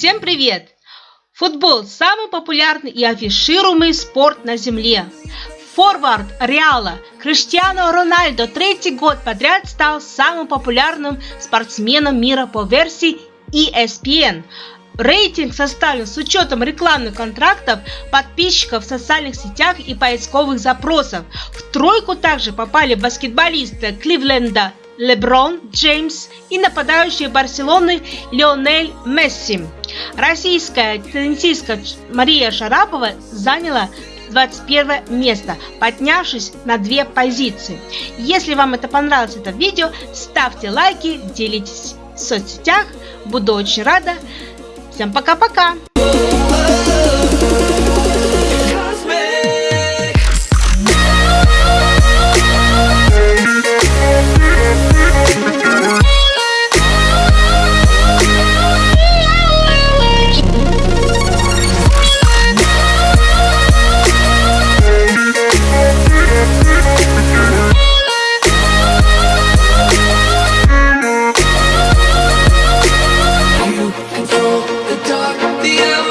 Всем привет! Футбол – самый популярный и афишируемый спорт на Земле. Форвард Реала Криштиану Рональдо третий год подряд стал самым популярным спортсменом мира по версии ESPN. Рейтинг составлен с учетом рекламных контрактов, подписчиков в социальных сетях и поисковых запросов. В тройку также попали баскетболисты Кливленда Леброн Джеймс и нападающий Барселоны Лионель Месси. Российская теннисистка Мария Шарапова заняла 21 место, поднявшись на две позиции. Если вам это понравилось это видео, ставьте лайки, делитесь в соцсетях. Буду очень рада. Всем пока-пока! the hour.